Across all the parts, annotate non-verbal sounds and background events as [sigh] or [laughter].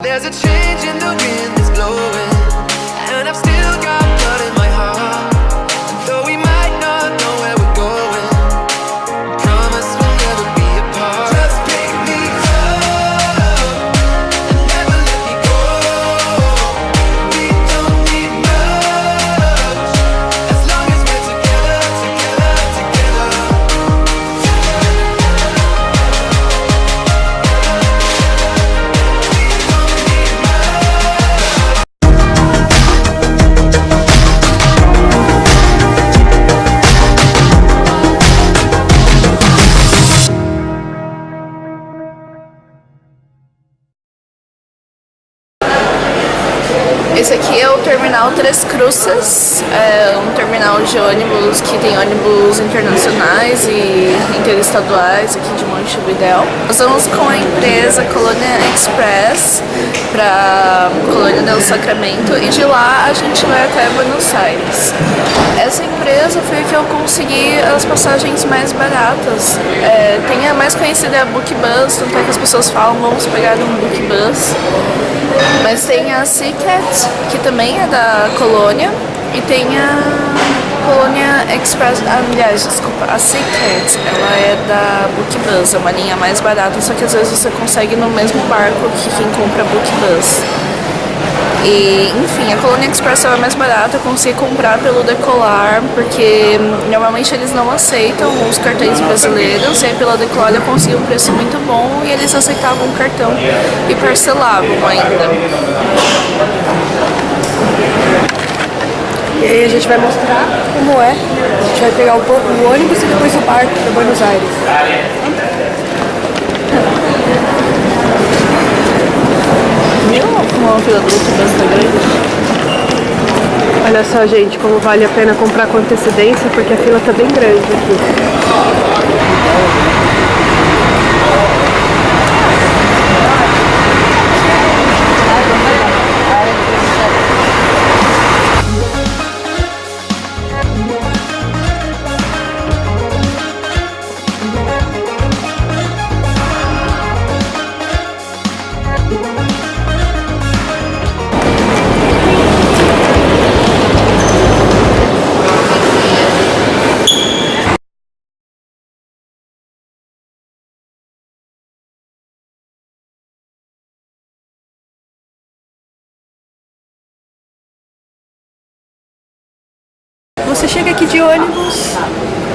There's a change in the wind that's blowing, Cruces, é um terminal de ônibus que tem ônibus internacionais e interestaduais aqui de Montevidéu. Nós vamos com a empresa Colônia Express para Colônia del Sacramento e de lá a gente vai até Buenos Aires. Essa empresa foi que eu consegui as passagens mais baratas. É, tem a mais conhecida é a Bookbus, tanto é que as pessoas falam vamos pegar um Bookbus. Mas tem a Seacat, que também é da Colônia, e tem a Colônia Express, ah, aliás, desculpa, a Seacat, ela é da Bookbus, é uma linha mais barata, só que às vezes você consegue no mesmo barco que quem compra Bookbus. E, enfim, a Colônia Express é mais barata, eu consegui comprar pelo Decolar, porque normalmente eles não aceitam os cartões brasileiros, e aí pela Decolar eu consegui um preço muito bom e eles aceitavam o cartão e parcelavam ainda. E aí a gente vai mostrar como é. A gente vai pegar o, o ônibus e depois o barco para Buenos Aires. Fila grande? Olha só, gente, como vale a pena comprar com antecedência, porque a fila tá bem grande aqui. Você chega aqui de ônibus,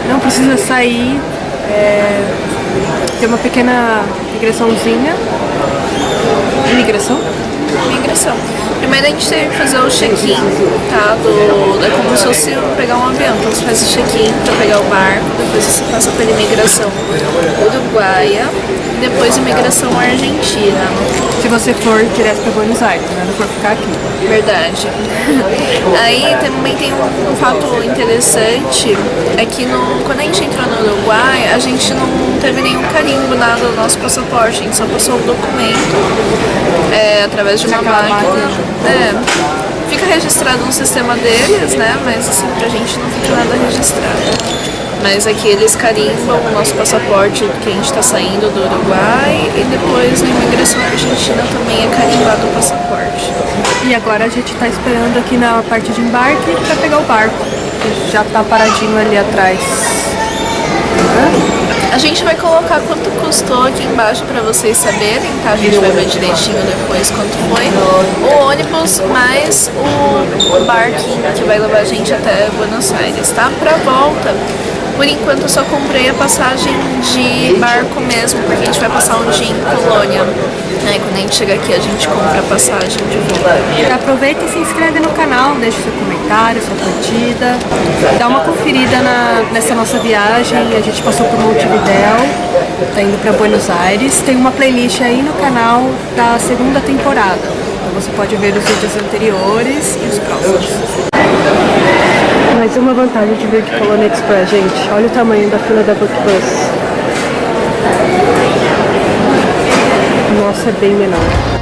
não precisa sair, é, tem uma pequena migraçãozinha. Imigração? Migração. Primeiro a gente tem que fazer o check-in, tá? Do, é como se fosse pegar um avião. Então você faz o check-in pra pegar o barco, depois você passa pela imigração uruguaia, depois imigração argentina. Se você for direto para Buenos Aires, né? Não for ficar aqui. Verdade. [laughs] Aí também tem um, um fato interessante, é que no, quando a gente entrou no Uruguai, a gente não teve nenhum carimbo nada no nosso passaporte, a gente só passou o documento é, através de uma É, fica registrado no sistema deles, né? Mas assim, pra gente não fica nada registrado. Mas aqui eles carimbam o nosso passaporte que a gente está saindo do Uruguai e depois na imigração argentina também é carimbado o passaporte. E agora a gente tá esperando aqui na parte de embarque para pegar o barco. que Já tá paradinho ali atrás. A gente vai colocar quanto custou aqui embaixo pra vocês saberem, tá? A gente vai ver direitinho depois quanto foi. O ônibus mais o, o barquinho que vai levar a gente até Buenos Aires, tá? Pra volta, por enquanto eu só comprei a passagem de barco mesmo, porque a gente vai passar um dia em Colônia. Aí quando a gente chegar aqui a gente compra a passagem de volta. Aproveita e se inscreve no canal, deixa seu comentário, sua curtida. Dá uma conferida na- nessa nossa viagem. A gente passou por Montevidéu, tá indo para Buenos Aires. Tem uma playlist aí no canal da segunda temporada. Então você pode ver os vídeos anteriores e os próximos. Mais uma vantagem de vir de Colônia Express, gente. Olha o tamanho da fila da Bookbus. Nossa, é bem menor.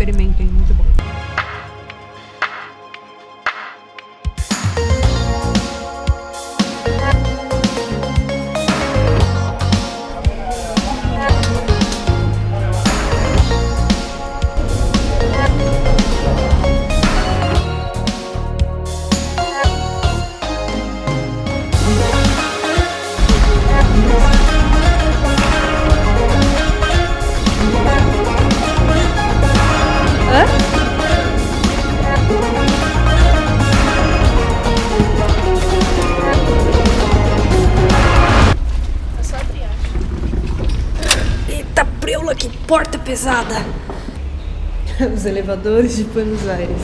Experimentem, muito bom. Pesada! [laughs] Os elevadores de Buenos Aires.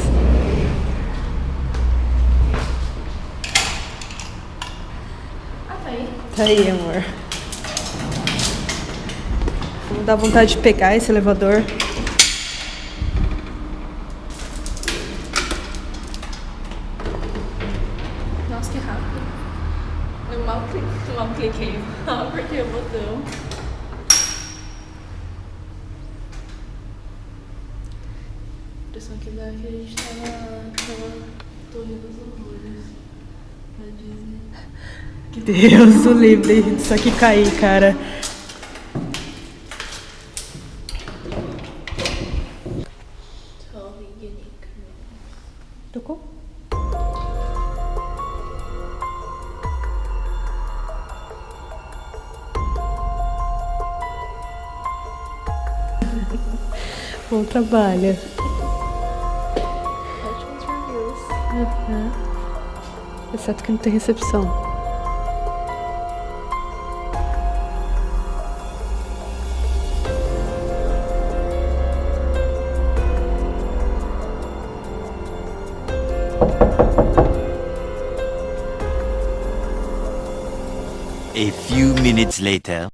Ah, tá aí. Tá aí, amor. Dá vontade de pegar esse elevador. Impressão que dá é que a gente tá na, naquela torre dos horrores da Disney. [laughs] Que Deus o livre disso aqui cair, cara. Torre Unique. Tocou? [laughs] Bom trabalho. Exceto que não tem recepção. A few minutes later.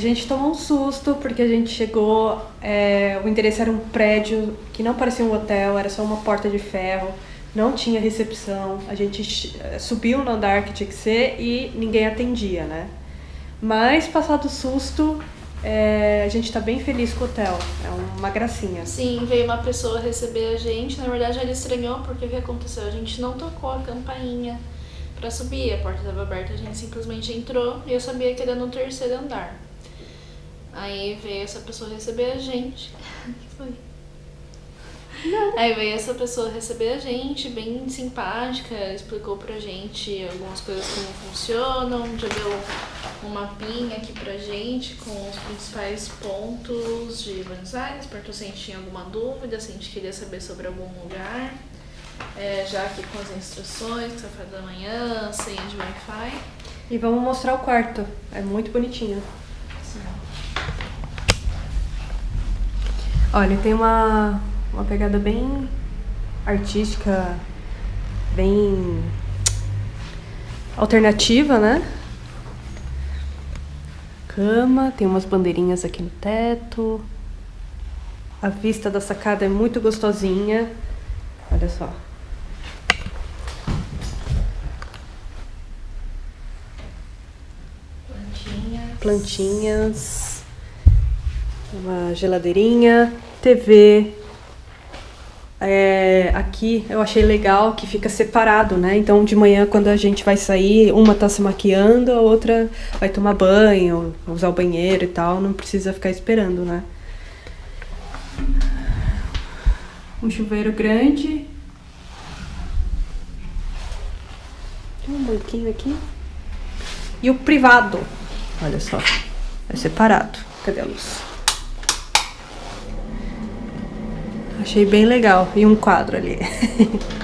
Gente tomou um susto porque a gente chegou. é, o endereço era um prédio que não parecia um hotel, era só uma porta de ferro, não tinha recepção. A gente eh, subiu no andar que tinha que ser e ninguém atendia, né? Mas, passado o susto, é, a gente tá bem feliz com o hotel. É uma gracinha. Sim, veio uma pessoa receber a gente. Na verdade, ela estranhou porque o que aconteceu? A gente não tocou a campainha pra subir. A porta estava aberta, a gente simplesmente entrou e eu sabia que era no terceiro andar. Aí veio essa pessoa receber a gente. [laughs] O que foi? Aí veio essa pessoa receber a gente, bem simpática, explicou pra gente algumas coisas como funcionam, já deu um mapinha aqui pra gente com os principais pontos de Buenos Aires, perguntou se a gente tinha alguma dúvida, se a gente queria saber sobre algum lugar. É, já aqui com as instruções, café da manhã, senha de Wi-Fi. E vamos mostrar o quarto. É muito bonitinho. Olha, tem uma, uma pegada bem artística, bem alternativa, né? Cama, tem umas bandeirinhas aqui no teto. A vista da sacada é muito gostosinha. Olha só. Plantinha. plantinhas, uma geladeirinha, TV. É, aqui eu achei legal que fica separado, né? Então de manhã quando a gente vai sair, uma tá se maquiando, a outra vai tomar banho, usar o banheiro e tal, não precisa ficar esperando, né? Um chuveiro grande. Tem um banquinho aqui. E o privado. Olha só. É separado. Cadê a luz? Achei bem legal. E um quadro ali. [laughs]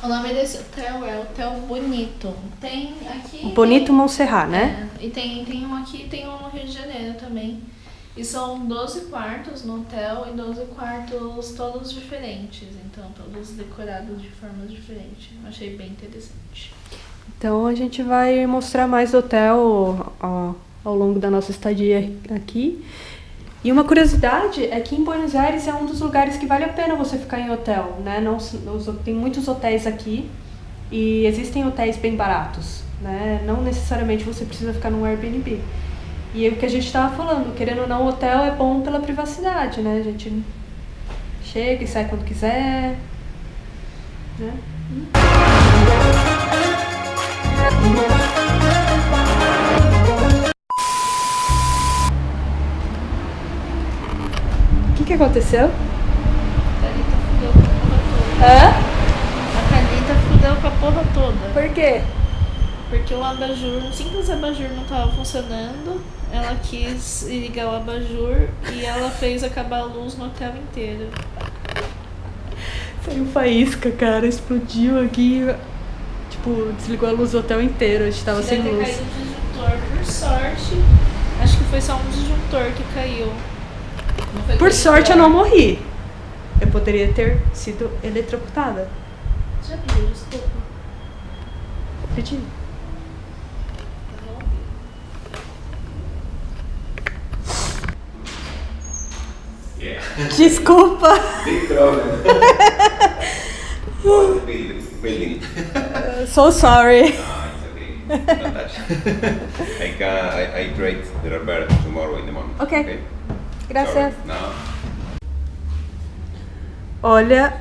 O nome desse hotel é Hotel Bonito. Tem aqui. Bonito Montserrat, né? É, e tem, tem um aqui e tem um no Rio de Janeiro também. E são 12 quartos no hotel e 12 quartos todos diferentes. Então, todos decorados de formas diferentes. Achei bem interessante. Então a gente vai mostrar mais do hotel ó, ao longo da nossa estadia aqui. E uma curiosidade é que em Buenos Aires é um dos lugares que vale a pena você ficar em hotel, né? Não, tem muitos hotéis aqui e existem hotéis bem baratos, né? Não necessariamente você precisa ficar num Airbnb. E é o que a gente estava falando, querendo ou não, o hotel é bom pela privacidade, né? A gente chega e sai quando quiser, né? O que, que aconteceu? A Thalita fudeu com a porra toda. Hã? A Thalita fudeu com a porra toda. Por quê? Porque o abajur, um simples abajur não estava funcionando. Ela quis ligar o abajur e ela fez acabar a luz no hotel inteiro. Saiu faísca, cara, explodiu aqui. Tipo, desligou a luz do hotel inteiro, a gente tava sem Deve luz. caído um disjuntor, por sorte. Acho que foi só um disjuntor que caiu. Por sorte eu não morri. Eu poderia ter sido eletrocutada. Já pediu desculpa? Pedi. Desculpa! Big problem. the building. building. So sorry. Ah, it's [laughs] okay. I can. I, I trade the repair tomorrow in the morning. Okay. Gracias. No. Olha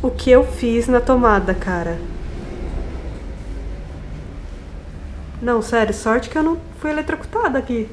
o que eu fiz na tomada, cara. Não, sério, sorte que eu não fui eletrocutada aqui.